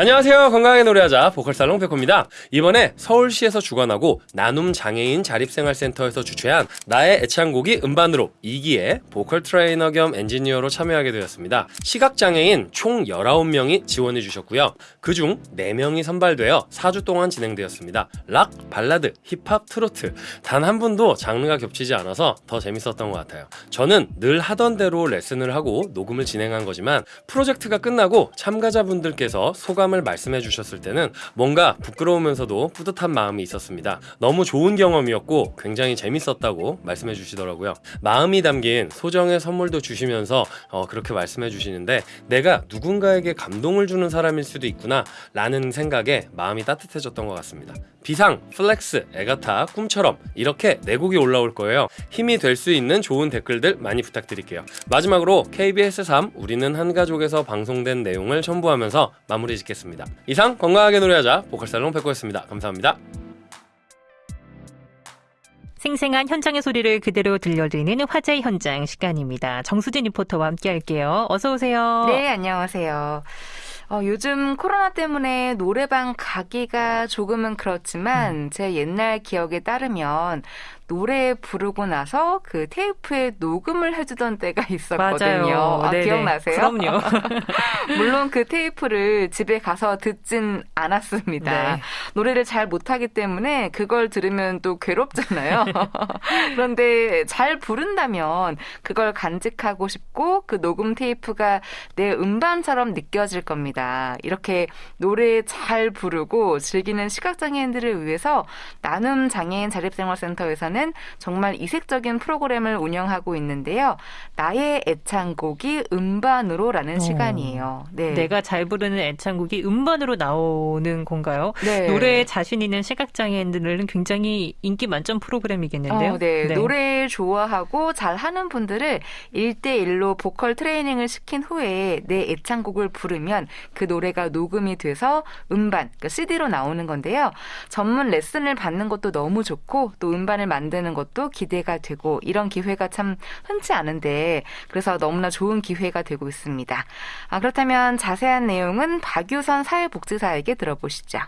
안녕하세요. 건강하게 노래하자 보컬살롱 백호입니다. 이번에 서울시에서 주관하고 나눔 장애인 자립생활센터에서 주최한 나의 애창곡이 음반으로 2기에 보컬 트레이너 겸 엔지니어로 참여하게 되었습니다. 시각장애인 총 19명이 지원해 주셨고요. 그중 4명이 선발되어 4주 동안 진행되었습니다. 락, 발라드, 힙합, 트로트 단 한 분도 장르가 겹치지 않아서 더 재밌었던 것 같아요. 저는 늘 하던 대로 레슨을 하고 녹음을 진행한 거지만 프로젝트가 끝나고 참가자분들께서 소감 을 말씀해 주셨을 때는 뭔가 부끄러우면서도 뿌듯한 마음이 있었습니다. 너무 좋은 경험이었고 굉장히 재밌었다고 말씀해 주시더라고요. 마음이 담긴 소정의 선물도 주시면서 어, 그렇게 말씀해 주시는데 내가 누군가에게 감동을 주는 사람일 수도 있구나 라는 생각에 마음이 따뜻해졌던 것 같습니다. 비상, FLEX, 애가타, 꿈처럼 이렇게 네 곡이 올라올 거예요. 힘이 될 수 있는 좋은 댓글들 많이 부탁드릴게요. 마지막으로 KBS 3 우리는 한 가족에서 방송된 내용을 첨부하면서 마무리 짓겠습니다. 이상 건강하게 노래하자 보컬살롱 백호였습니다. 감사합니다. 생생한 현장의 소리를 그대로 들려드리는 화제 현장 시간입니다. 정수진 리포터와 함께 할게요. 어서 오세요. 네, 안녕하세요. 어, 요즘 코로나 때문에 노래방 가기가 조금은 그렇지만 음. 제 옛날 기억에 따르면 노래 부르고 나서 그 테이프에 녹음을 해주던 때가 있었거든요. 아. 기억나세요? 그럼요. 물론 그 테이프를 집에 가서 듣진 않았습니다. 네. 노래를 잘 못하기 때문에 그걸 들으면 또 괴롭잖아요. 그런데 잘 부른다면 그걸 간직하고 싶고 그 녹음 테이프가 내 음반처럼 느껴질 겁니다. 이렇게 노래 잘 부르고 즐기는 시각장애인들을 위해서 나눔 장애인 자립생활센터에서는 정말 이색적인 프로그램을 운영하고 있는데요. 나의 애창곡이 음반으로라는 어. 시간이에요. 네. 내가 잘 부르는 애창곡이 음반으로 나오는 건가요? 네. 노래에 자신 있는 시각장애인들은 굉장히 인기 만점 프로그램이겠는데요. 어, 네. 노래 좋아하고 잘하는 분들을 1대1로 보컬 트레이닝을 시킨 후에 내 애창곡을 부르면 그 노래가 녹음이 돼서 음반, 그러니까 CD로 나오는 건데요. 전문 레슨을 받는 것도 너무 좋고 또 음반을 만드는 것도 기대가 되고 이런 기회가 참 흔치 않은데 그래서 너무나 좋은 기회가 되고 있습니다. 아, 그렇다면 자세한 내용은 박유선 사회복지사에게 들어보시죠.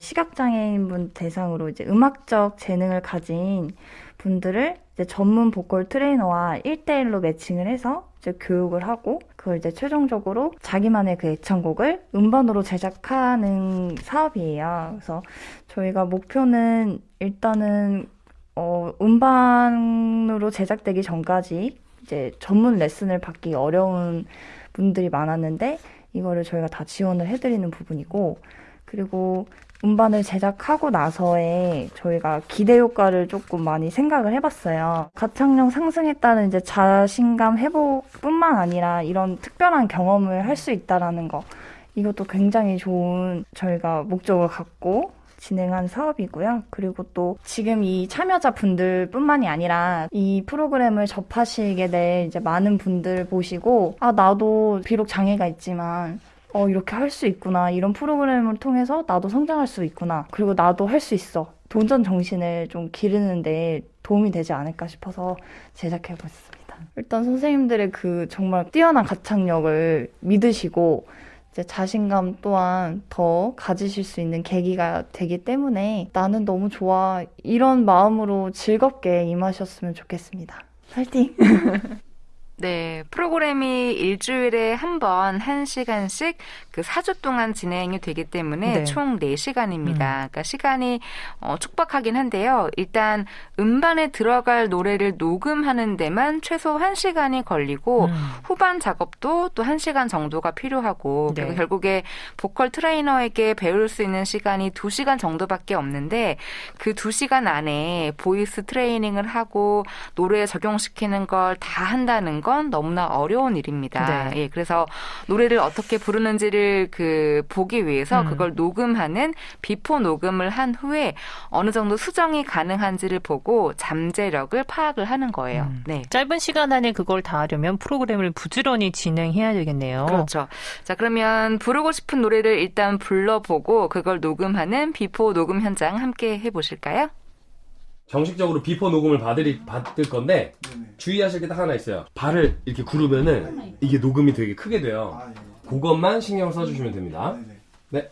시각장애인분 대상으로 이제 음악적 재능을 가진 분들을 이제 전문 보컬 트레이너와 1대1로 매칭을 해서 이제 교육을 하고 그걸 이제 최종적으로 자기만의 그 애창곡을 음반으로 제작하는 사업이에요. 그래서 저희가 목표는 일단은 어, 음반으로 제작되기 전까지 이제 전문 레슨을 받기 어려운 분들이 많았는데 이거를 저희가 다 지원을 해드리는 부분이고 그리고 음반을 제작하고 나서에 저희가 기대 효과를 조금 많이 생각을 해봤어요. 가창력 상승했다는 이제 자신감 회복뿐만 아니라 이런 특별한 경험을 할 수 있다라는 거 이것도 굉장히 좋은 저희가 목적을 갖고 진행한 사업이고요. 그리고 또 지금 이 참여자 분들 뿐만이 아니라 이 프로그램을 접하시게 될 이제 많은 분들 보시고 아 나도 비록 장애가 있지만 어, 이렇게 할 수 있구나. 이런 프로그램을 통해서 나도 성장할 수 있구나. 그리고 나도 할 수 있어. 도전 정신을 좀 기르는데 도움이 되지 않을까 싶어서 제작해 보았습니다. 일단 선생님들의 그 정말 뛰어난 가창력을 믿으시고 이제 자신감 또한 더 가지실 수 있는 계기가 되기 때문에 나는 너무 좋아. 이런 마음으로 즐겁게 임하셨으면 좋겠습니다. 파이팅! 네, 프로그램이 일주일에 한 번, 한 시간씩 그 4주 동안 진행이 되기 때문에 네. 총 4시간입니다. 음. 그러니까 시간이 어, 촉박하긴 한데요. 일단 음반에 들어갈 노래를 녹음하는 데만 최소 1시간이 걸리고 음. 후반 작업도 또 1시간 정도가 필요하고 네. 그리고 결국에 보컬 트레이너에게 배울 수 있는 시간이 2시간 정도밖에 없는데 그 2시간 안에 voice 트레이닝을 하고 노래에 적용시키는 걸 다 한다는 건 너무나 어려운 일입니다. 네. 예, 그래서 노래를 어떻게 부르는지를 그 보기 위해서 음. 그걸 녹음하는 before 녹음을 한 후에 어느 정도 수정이 가능한지를 보고 잠재력을 파악을 하는 거예요. 음. 네. 짧은 시간 안에 그걸 다 하려면 프로그램을 부지런히 진행해야 되겠네요. 그렇죠. 자, 그러면 부르고 싶은 노래를 일단 불러보고 그걸 녹음하는 before 녹음 현장 함께 해보실까요? 정식적으로 before 녹음을 받을, 받을 건데 주의하실 게 딱 하나 있어요. 발을 이렇게 구르면은 이게 녹음이 되게 크게 돼요. 그것만 신경 써주시면 됩니다. 네네.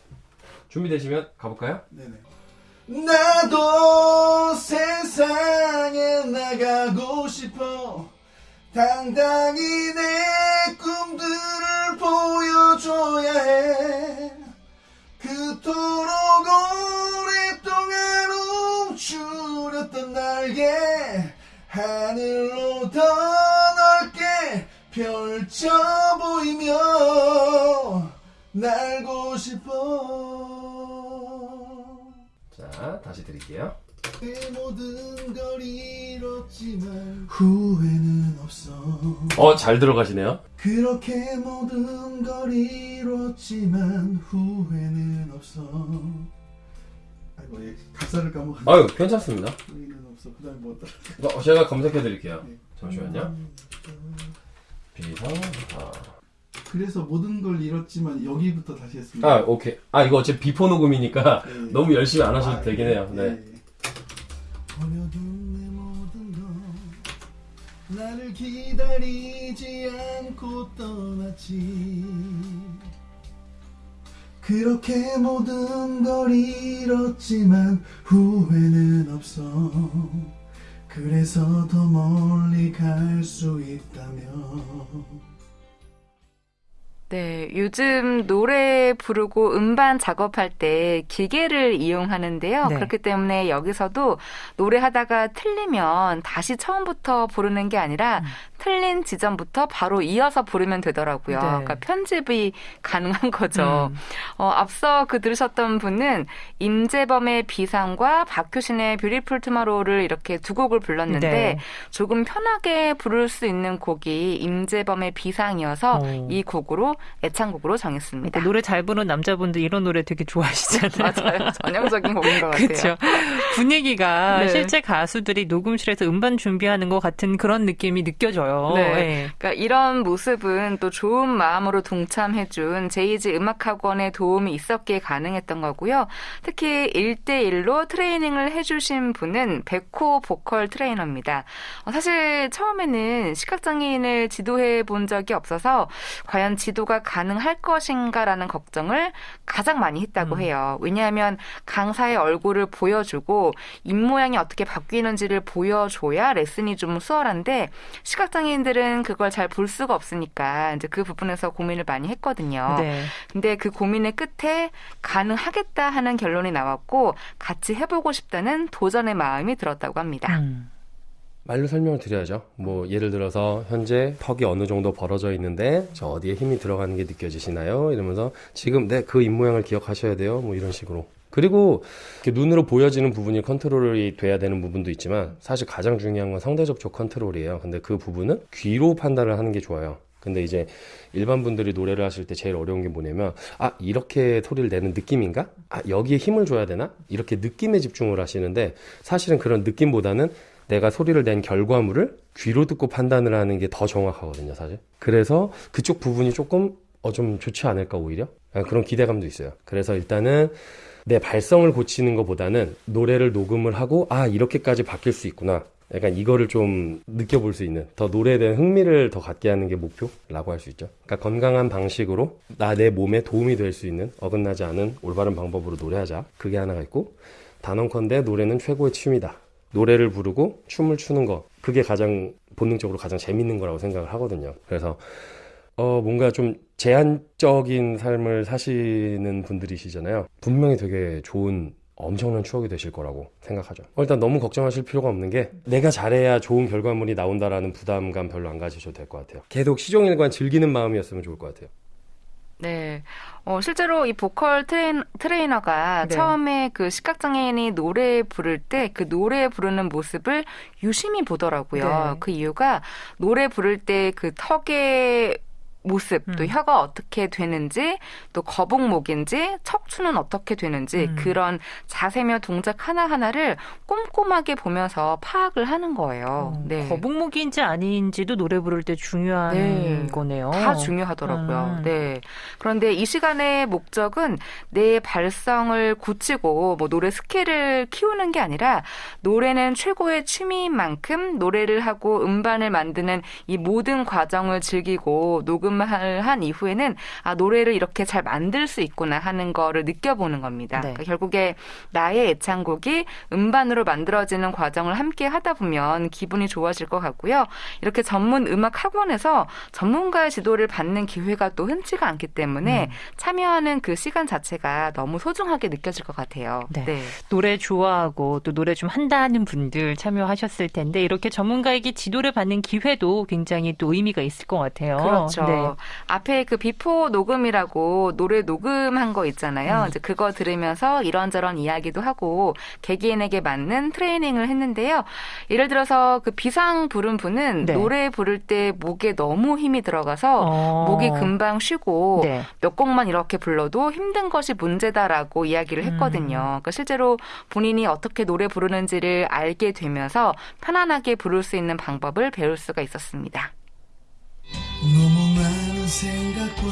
준비되시면 가볼까요? 네네. 나도 세상에 나가고 싶어 당당히 내 꿈들을 보여줘야 해 그토록 오랫동안 움츠렸던 날개 하늘로 더 넓게 펼쳐 보이며 날고 싶어 자, 다시 드릴게요. 그 모든 걸 잃었지만 후회는 없어 어, 잘 들어가시네요. 그렇게 모든 걸 잃었지만 후회는 없어 가사를 까먹었네 아유, 괜찮습니다. 없어 그뭐 따라 어, 제가 검색해 드릴게요. 네. 잠시만요. 비상, 아. 그래서 모든 걸 잃었지만 여기부터 다시 했습니다 아, 오케이. 아, 이거 어차피 before 녹음이니까 네. 너무 열심히 안 하셔도 아, 되긴 해요. 네. 버려둔 내 모든 건 나를 기다리지 않고 떠났지 그렇게 모든 걸 잃었지만 후회는 없어. 그래서 더 멀리 갈 수 있다면 네, 요즘 노래 부르고 음반 작업할 때 기계를 이용하는데요. 네. 그렇기 때문에 여기서도 노래하다가 틀리면 다시 처음부터 부르는 게 아니라 틀린 지점부터 바로 이어서 부르면 되더라고요. 네. 그러니까 편집이 가능한 거죠. 음. 어, 앞서 그 들으셨던 분은 임재범의 비상과 박효신의 Beautiful Tomorrow를 이렇게 두 곡을 불렀는데 네. 조금 편하게 부를 수 있는 곡이 임재범의 비상이어서 어. 이 곡으로 애창곡으로 정했습니다. 그러니까 노래 잘 부르는 남자분들 이런 노래 되게 좋아하시잖아요. 맞아요. 전형적인 곡인 것 같아요. 그렇죠. 분위기가 네. 실제 가수들이 녹음실에서 음반 준비하는 것 같은 그런 느낌이 느껴져요. 네. 네. 그러니까 이런 모습은 또 좋은 마음으로 동참해준 제이지 음악학원의 도움이 있었기에 가능했던 거고요. 특히 1대1로 트레이닝을 해주신 분은 백호 보컬 트레이너입니다. 어, 사실 처음에는 시각장애인을 지도해 본 적이 없어서 과연 지도 가 가능할 것인가라는 걱정을 가장 많이 했다고 음. 해요. 왜냐하면 강사의 얼굴을 보여주고 입 모양이 어떻게 바뀌는지를 보여줘야 레슨이 좀 수월한데 시각장애인들은 그걸 잘 볼 수가 없으니까 이제 그 부분에서 고민을 많이 했거든요. 네. 근데 그 고민의 끝에 가능하겠다 하는 결론이 나왔고 같이 해보고 싶다는 도전의 마음이 들었다고 합니다. 음. 말로 설명을 드려야죠. 뭐 예를 들어서 현재 턱이 어느 정도 벌어져 있는데 저 어디에 힘이 들어가는 게 느껴지시나요? 이러면서 지금 네그 입모양을 기억하셔야 돼요. 뭐 이런 식으로. 그리고 눈으로 보여지는 부분이 컨트롤이 돼야 되는 부분도 있지만 사실 가장 중요한 건 상대 접촉 컨트롤이에요. 근데 그 부분은 귀로 판단을 하는 게 좋아요. 근데 이제 일반 분들이 노래를 하실 때 제일 어려운 게 뭐냐면 아 이렇게 소리를 내는 느낌인가? 아 여기에 힘을 줘야 되나? 이렇게 느낌에 집중을 하시는데 사실은 그런 느낌보다는 내가 소리를 낸 결과물을 귀로 듣고 판단을 하는 게 더 정확하거든요, 사실. 그래서 그쪽 부분이 조금 어 좀 좋지 않을까 오히려 아, 그런 기대감도 있어요. 그래서 일단은 내 발성을 고치는 것보다는 노래를 녹음을 하고 아 이렇게까지 바뀔 수 있구나. 약간 이거를 좀 느껴볼 수 있는 더 노래에 대한 흥미를 더 갖게 하는 게 목표라고 할 수 있죠. 그러니까 건강한 방식으로 나 내 몸에 도움이 될 수 있는 어긋나지 않은 올바른 방법으로 노래하자. 그게 하나가 있고 단언컨대 노래는 최고의 취미다. 노래를 부르고 춤을 추는 거 그게 가장 본능적으로 가장 재밌는 거라고 생각을 하거든요. 그래서 어 뭔가 좀 제한적인 삶을 사시는 분들이시잖아요. 분명히 되게 좋은 엄청난 추억이 되실 거라고 생각하죠. 어, 일단 너무 걱정하실 필요가 없는 게 내가 잘해야 좋은 결과물이 나온다라는 부담감 별로 안 가지셔도 될 것 같아요. 계속 시종일관 즐기는 마음이었으면 좋을 것 같아요. 네. 어, 실제로 이 보컬 트레인, 트레이너가 네. 처음에 그 시각장애인이 노래 부를 때 그 노래 부르는 모습을 유심히 보더라고요. 네. 그 이유가 노래 부를 때 그 턱의 모습, 또 음. 혀가 어떻게 되는지, 또 거북목인지, 척추는 어떻게 되는지, 음. 그런 자세며 동작 하나하나를 꼼꼼하게 보면서 파악을 하는 거예요. 어, 네. 거북목인지 아닌지도 노래 부를 때 중요한 네. 거네요. 다 중요하더라고요. 음. 네. 그런데 이 시간의 목적은 내 발성을 고치고 뭐 노래 skill을 키우는 게 아니라 노래는 최고의 취미인 만큼 노래를 하고 음반을 만드는 이 모든 과정을 즐기고 녹음 을 녹음을 한 이후에는 아 노래를 이렇게 잘 만들 수 있구나 하는 거를 느껴보는 겁니다. 네. 그러니까 결국에 나의 애창곡이 음반으로 만들어지는 과정을 함께 하다 보면 기분이 좋아질 것 같고요. 이렇게 전문 음악 학원에서 전문가의 지도를 받는 기회가 또 흔치가 않기 때문에 음. 참여하는 그 시간 자체가 너무 소중하게 느껴질 것 같아요. 네. 노래 좋아하고 또 노래 좀 한다는 분들 참여하셨을 텐데 이렇게 전문가에게 지도를 받는 기회도 굉장히 또 의미가 있을 것 같아요. 그렇죠. 네. 앞에 그 before 녹음이라고 노래 녹음한 거 있잖아요. 음. 이제 그거 들으면서 이런저런 이야기도 하고 개개인에게 맞는 트레이닝을 했는데요. 예를 들어서 그 비상 부른 분은 네. 노래 부를 때 목에 너무 힘이 들어가서 어. 목이 금방 쉬고 네. 몇 곡만 이렇게 불러도 힘든 것이 문제다라고 이야기를 했거든요. 음. 그러니까 실제로 본인이 어떻게 노래 부르는지를 알게 되면서 편안하게 부를 수 있는 방법을 배울 수가 있었습니다. 너무 생각과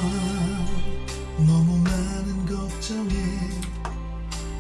너무 많은 걱정에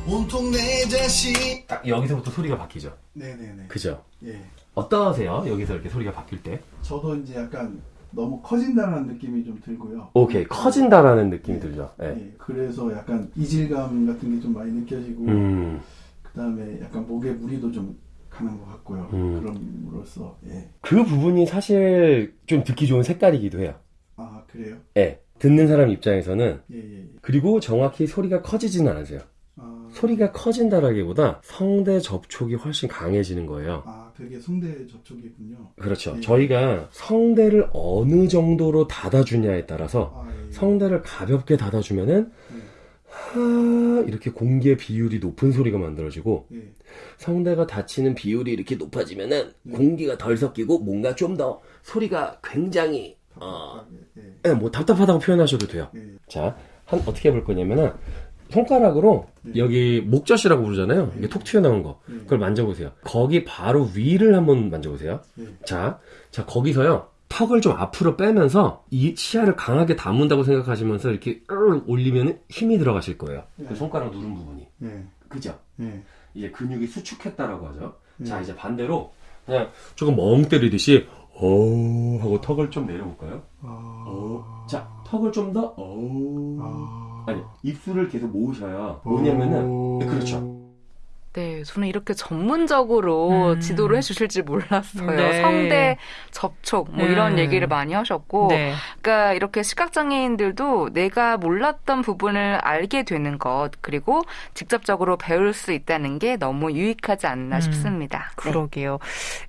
온통 내 자신 딱 여기서부터 소리가 바뀌죠. 네네네 그죠? 예 어떠세요? 여기서 이렇게 소리가 바뀔 때? 저도 이제 약간 너무 커진다는 느낌이 좀 들고요 오케이 커진다라는 느낌이 들죠. 네. 예, 그래서 약간 이질감 같은 게 좀 많이 느껴지고 음. 그 다음에 약간 목에 무리도 좀 가는 것 같고요 음. 그럼으로써 예. 그 부분이 사실 좀 듣기 좋은 색깔이기도 해요. 아 그래요? 예. 듣는 사람 입장에서는 예 예 예, 그리고 정확히 소리가 커지지는 않으세요. 아, 소리가 커진다라기보다 성대 접촉이 훨씬 강해지는 거예요. 아 그게 성대 접촉이군요 그렇죠. 예. 저희가 성대를 어느 정도로 닫아주냐에 따라서 아, 예. 성대를 가볍게 닫아주면은 예. 하 이렇게 공기의 비율이 높은 소리가 만들어지고 예. 성대가 닫히는 비율이 이렇게 높아지면은 네. 공기가 덜 섞이고 뭔가 좀 더 소리가 굉장히 어, 예, 뭐 답답하다고 표현하셔도 돼요. 예. 자, 한 어떻게 해볼 거냐면은 손가락으로 네. 여기 목젖이라고 부르잖아요. 이게 톡 튀어나온 거. 네. 그걸 만져보세요. 거기 바로 위를 한번 만져보세요. 예. 자, 자 거기서요. 턱을 좀 앞으로 빼면서 이 치아를 강하게 다문다고 생각하시면서 이렇게 올리면 힘이 들어가실 거예요. 네. 그 손가락 누른 부분이. 예. 그죠? 예. 이제 근육이 수축했다라고 하죠. 자, 네. 이제 반대로 그냥 조금 멍 때리듯이 어 하고 턱을 좀 내려볼까요? 아. 어. 자, 턱을 좀더 어. 아. 아니, 입술을 계속 모으셔야 뭐냐면은 네, 그렇죠. 네, 저는 이렇게 전문적으로 음. 지도를 해주실지 몰랐어요. 네. 성대 접촉 뭐 이런 음. 얘기를 많이 하셨고, 네. 그러니까 이렇게 시각장애인들도 내가 몰랐던 부분을 알게 되는 것 그리고 직접적으로 배울 수 있다는 게 너무 유익하지 않나 음. 싶습니다. 네. 그러게요.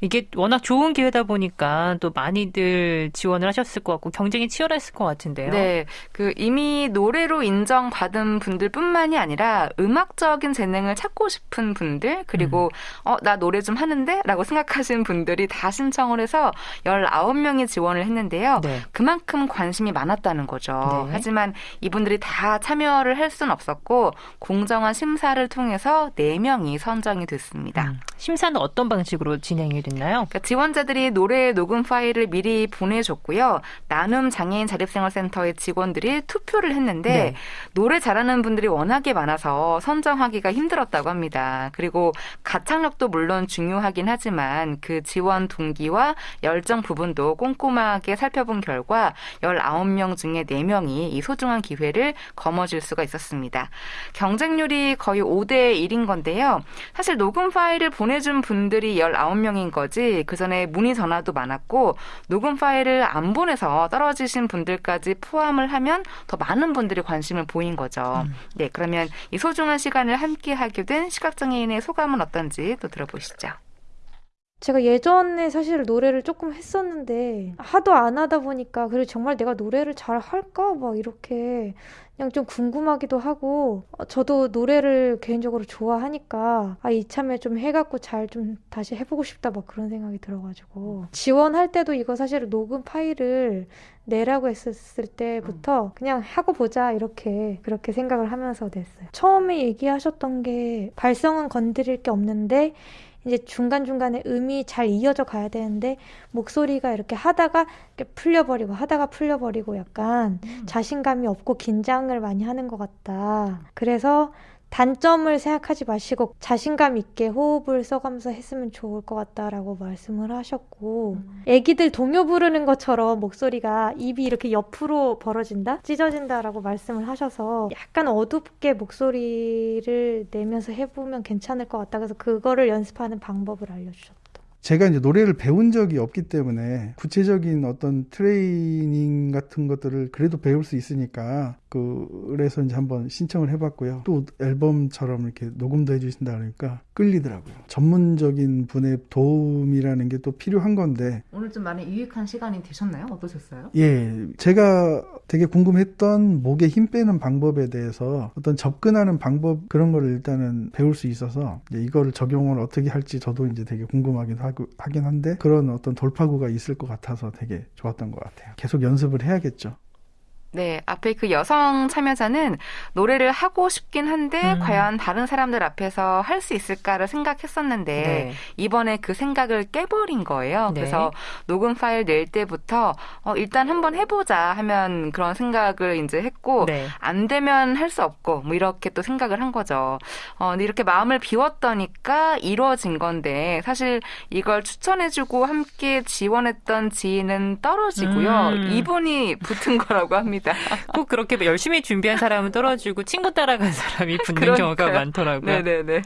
이게 워낙 좋은 기회다 보니까 또 많이들 지원을 하셨을 것 같고 경쟁이 치열했을 것 같은데요. 네, 그 이미 노래로 인정받은 분들뿐만이 아니라 음악적인 재능을 찾고 싶은 분들 그리고 음. 어나 노래 좀 하는데라고 생각하시는 분들이 다 신청을 해서 19명이 지원을 했는데요. 네. 그만큼 관심이 많았다는 거죠. 네. 하지만 이분들이 다 참여를 할 수는 없었고 공정한 심사를 통해서 4명이 선정이 됐습니다. 음, 심사는 어떤 방식으로 진행이 됐나요? 그러니까 지원자들이 노래 녹음 파일을 미리 보내줬고요. 나눔 장애인 자립생활센터의 직원들이 투표를 했는데 네. 노래 잘하는 분들이 워낙에 많아서 선정하기가 힘들었다고 합니다. 그리고 가창력도 물론 중요하긴 하지만 그 지원 동기와 열정 부분도 꼼꼼하게 살펴본 결과 19명 중에 4명이 이 소중한 기회를 거머쥘 수가 있었습니다. 경쟁률이 거의 5대 1인 건데요. 사실 녹음 파일을 보내준 분들이 19명인 거지 그 전에 문의 전화도 많았고 녹음 파일을 안 보내서 떨어지신 분들까지 포함을 하면 더 많은 분들이 관심을 보인 거죠. 네, 그러면 이 소중한 시간을 함께 하게 된 시각장애 인의 소감은 어떤지 또 들어보시죠. 제가 예전에 사실 노래를 조금 했었는데 하도 안 하다 보니까 그리고 정말 내가 노래를 잘 할까 막 이렇게 그냥 좀 궁금하기도 하고 어, 저도 노래를 개인적으로 좋아하니까 아 이참에 좀 해갖고 잘 좀 다시 해보고 싶다 막 그런 생각이 들어가지고 지원할 때도 이거 사실 녹음 파일을 내라고 했었을 때부터 그냥 하고 보자 이렇게 그렇게 생각을 하면서 냈어요. 처음에 얘기하셨던 게 발성은 건드릴 게 없는데 이제 중간중간에 음이 잘 이어져 가야 되는데 목소리가 이렇게 하다가 이렇게 풀려버리고 하다가 풀려버리고 약간 자신감이 없고 긴장을 많이 하는 것 같다. 그래서 단점을 생각하지 마시고 자신감 있게 호흡을 써가면서 했으면 좋을 것 같다라고 말씀을 하셨고 애기들 동요 부르는 것처럼 목소리가 입이 이렇게 옆으로 벌어진다? 찢어진다라고 말씀을 하셔서 약간 어둡게 목소리를 내면서 해보면 괜찮을 것 같다. 그래서 그거를 연습하는 방법을 알려주셨다. 제가 이제 노래를 배운 적이 없기 때문에 구체적인 어떤 트레이닝 같은 것들을 그래도 배울 수 있으니까 그래서 이제 한번 신청을 해봤고요. 또 앨범처럼 이렇게 녹음도 해주신다 그러니까 끌리더라고요. 전문적인 분의 도움이라는 게 또 필요한 건데 오늘 좀 많이 유익한 시간이 되셨나요? 어떠셨어요? 예, 제가 되게 궁금했던 목에 힘 빼는 방법에 대해서 어떤 접근하는 방법 그런 거를 일단은 배울 수 있어서 이거를 적용을 어떻게 할지 저도 이제 되게 궁금하긴 하고 하긴 한데 그런 어떤 돌파구가 있을 것 같아서 되게 좋았던 것 같아요. 계속 연습을 해야겠죠. 네, 앞에 그 여성 참여자는 노래를 하고 싶긴 한데 음. 과연 다른 사람들 앞에서 할 수 있을까를 생각했었는데 네. 이번에 그 생각을 깨버린 거예요. 네. 그래서 녹음 파일 낼 때부터 어, 일단 한번 해보자 하면 그런 생각을 이제 했고 네. 안 되면 할 수 없고 뭐 이렇게 또 생각을 한 거죠. 어, 근데 이렇게 마음을 비웠더니까 이루어진 건데 사실 이걸 추천해주고 함께 지원했던 지인은 떨어지고요. 음. 이분이 붙은 거라고 합니다. 꼭 그렇게 열심히 준비한 사람은 떨어지고 친구 따라간 사람이 붙는 그러니까요. 경우가 많더라고요. 네네네.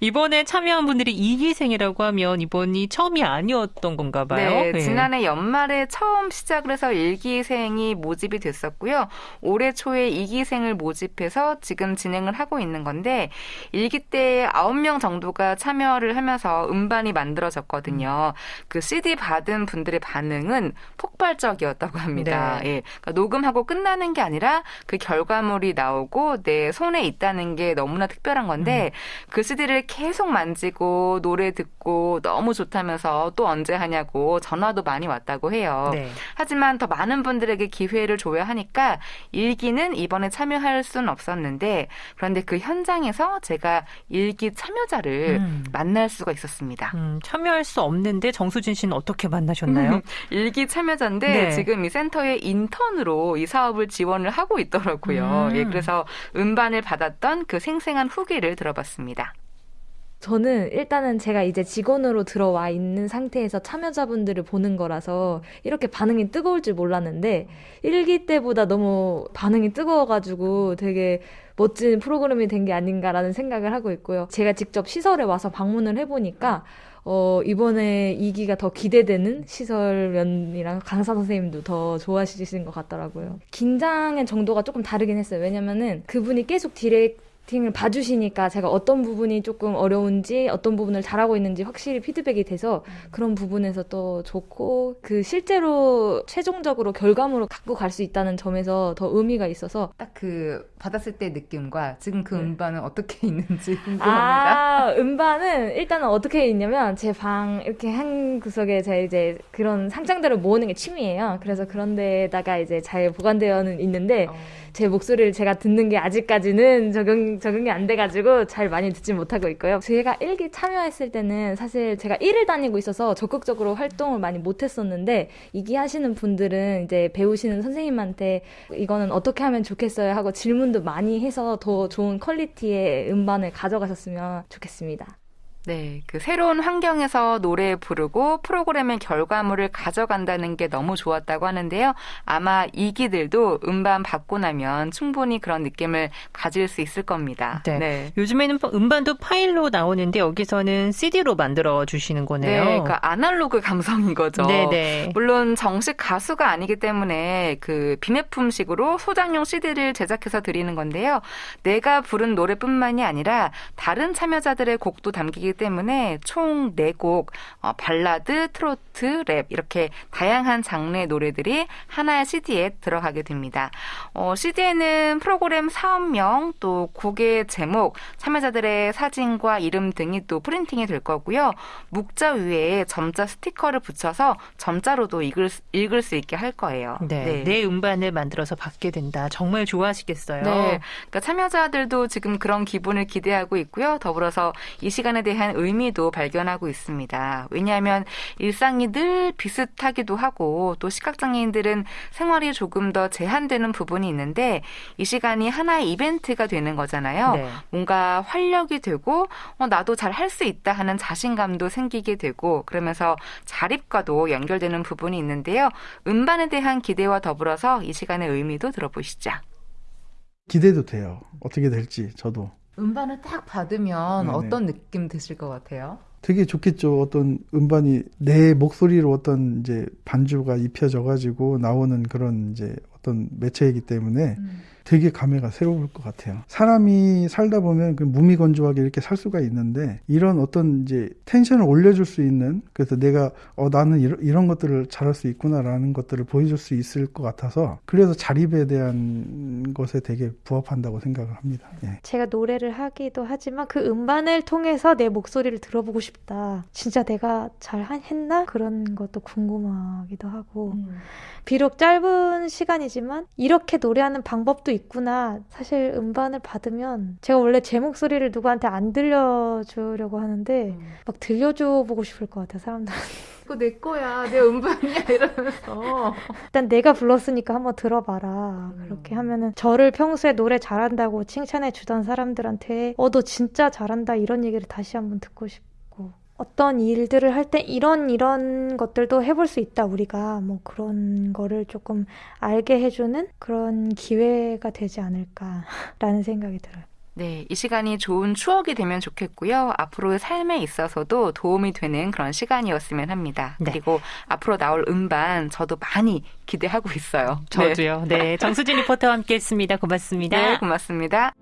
이번에 참여한 분들이 이기생이라고 하면 이번이 처음이 아니었던 건가 봐요. 네, 지난해 연말에 처음 시작을 해서 일기생이 모집이 됐었고요. 올해 초에 이기생을 모집해서 지금 진행을 하고 있는 건데 일기 때 9명 정도가 참여를 하면서 음반이 만들어졌거든요. 그 CD 받은 분들의 반응은 폭발적이었다고 합니다. 네. 예. 그러니까 녹음하고 끝나는 게 아니라 그 결과물이 나오고 내 손에 있다는 게 너무나 특별한 건데 그 CD를 계속 만지고 노래 듣고 너무 좋다면서 또 언제 하냐고 전화도 많이 왔다고 해요. 네. 하지만 더 많은 분들에게 기회를 줘야 하니까 일기는 이번에 참여할 수는 없었는데 그런데 그 현장에서 제가 일기 참여자를 음. 만날 수가 있었습니다. 음, 참여할 수 없는데 정수진 씨는 어떻게 만나셨나요? 일기 참여자인데 네. 지금 이 센터의 인턴으로 이 사업을 지원을 하고 있더라고요. 음. 예, 그래서 음반을 받았던 그 생생한 후기를 들어봤습니다. 저는 일단은 제가 이제 직원으로 들어와 있는 상태에서 참여자분들을 보는 거라서 이렇게 반응이 뜨거울 줄 몰랐는데 일기 때보다 너무 반응이 뜨거워가지고 되게 멋진 프로그램이 된 게 아닌가라는 생각을 하고 있고요. 제가 직접 시설에 와서 방문을 해보니까 어, 이번에 이기가 더 기대되는 시설면이랑 강사 선생님도 더 좋아하시는 것 같더라고요. 긴장의 정도가 조금 다르긴 했어요. 왜냐면은 그분이 계속 디렉팅 을 봐주시니까 제가 어떤 부분이 조금 어려운지 어떤 부분을 잘하고 있는지 확실히 피드백이 돼서 그런 부분에서 또 좋고 그 실제로 최종적으로 결과물을 갖고 갈 수 있다는 점에서 더 의미가 있어서 딱 그 받았을 때 느낌과 지금 그 네. 음반은 어떻게 있는지 궁금합니다. 아, 음반은 일단은 어떻게 있냐면 제 방 이렇게 한 구석에 제 이제 그런 상장들을 모으는 게 취미예요. 그래서 그런 데다가 이제 잘 보관되어는 있는데 어. 제 목소리를 제가 듣는 게 아직까지는 적용, 적용이 안 돼가지고 잘 많이 듣지 못하고 있고요. 제가 일기 참여했을 때는 사실 제가 일을 다니고 있어서 적극적으로 활동을 많이 못했었는데 이기 하시는 분들은 이제 배우시는 선생님한테 이거는 어떻게 하면 좋겠어요 하고 질문도 많이 해서 더 좋은 퀄리티의 음반을 가져가셨으면 좋겠습니다. 네, 그 새로운 환경에서 노래 부르고 프로그램의 결과물을 가져간다는 게 너무 좋았다고 하는데요. 아마 이기들도 음반 받고 나면 충분히 그런 느낌을 가질 수 있을 겁니다. 네. 요즘에는 음반도 파일로 나오는데 여기서는 CD로 만들어 주시는 거네요. 네, 그 아날로그 감성인 거죠. 네네. 물론 정식 가수가 아니기 때문에 그 비매품식으로 소장용 CD를 제작해서 드리는 건데요. 내가 부른 노래뿐만이 아니라 다른 참여자들의 곡도 담기기 때문에 총 4곡 어, 발라드, 트로트, 랩 이렇게 다양한 장르의 노래들이 하나의 CD에 들어가게 됩니다. 어, CD에는 프로그램 사업명 또 곡의 제목, 참여자들의 사진과 이름 등이 또 printing이 될 거고요. 묵자 위에 점자 스티커를 붙여서 점자로도 읽을, 수- 읽을 수 있게 할 거예요. 네. 내 음반을 만들어서 받게 된다. 정말 좋아하시겠어요. 네. 그러니까 참여자들도 지금 그런 기분을 기대하고 있고요. 더불어서 이 시간에 대한 대한 의미도 발견하고 있습니다. 왜냐하면 일상이 늘 비슷하기도 하고 또 시각장애인들은 생활이 조금 더 제한되는 부분이 있는데 이 시간이 하나의 이벤트가 되는 거잖아요. 네. 뭔가 활력이 되고 어, 나도 잘 할 수 있다 하는 자신감도 생기게 되고 그러면서 자립과도 연결되는 부분이 있는데요. 음반에 대한 기대와 더불어서 이 시간의 의미도 들어보시죠. 기대도 돼요. 어떻게 될지 저도. 음반을 딱 받으면 네네. 어떤 느낌 드실 것 같아요? 되게 좋겠죠. 어떤 음반이 내 목소리로 어떤 이제 반주가 입혀져 가지고 나오는 그런 이제 어떤 매체이기 때문에 되게 감회가 새로울 것 같아요. 사람이 살다 보면 그 무미건조하게 이렇게 살 수가 있는데 이런 어떤 이제 텐션을 올려줄 수 있는 그래서 내가 어 나는 이런, 이런 것들을 잘할 수 있구나라는 것들을 보여줄 수 있을 것 같아서 그래서 자립에 대한 것에 되게 부합한다고 생각을 합니다. 예. 제가 노래를 하기도 하지만 그 음반을 통해서 내 목소리를 들어보고 싶다. 진짜 내가 잘 한- 했나? 그런 것도 궁금하기도 하고. 비록 짧은 시간이지만 이렇게 노래하는 방법도 있구나. 사실 음반을 받으면 제가 원래 제 목소리를 누구한테 안 들려주려고 하는데 막 들려줘 보고 싶을 것 같아요, 사람들. 그거 내 거야, 내 음반이야 이러면서. 일단 내가 불렀으니까 한번 들어봐라. 음. 그렇게 하면은 저를 평소에 노래 잘한다고 칭찬해 주던 사람들한테 어, 너 진짜 잘한다 이런 얘기를 다시 한번 듣고 싶고 어떤 일들을 할 때 이런 이런 것들도 해볼 수 있다 우리가 뭐 그런 거를 조금 알게 해주는 그런 기회가 되지 않을까라는 생각이 들어요. 네, 이 시간이 좋은 추억이 되면 좋겠고요. 앞으로의 삶에 있어서도 도움이 되는 그런 시간이었으면 합니다. 네. 그리고 앞으로 나올 음반 저도 많이 기대하고 있어요. 네. 저도요. 네. 정수진 리포터와 함께 했습니다. 고맙습니다. 네, 고맙습니다.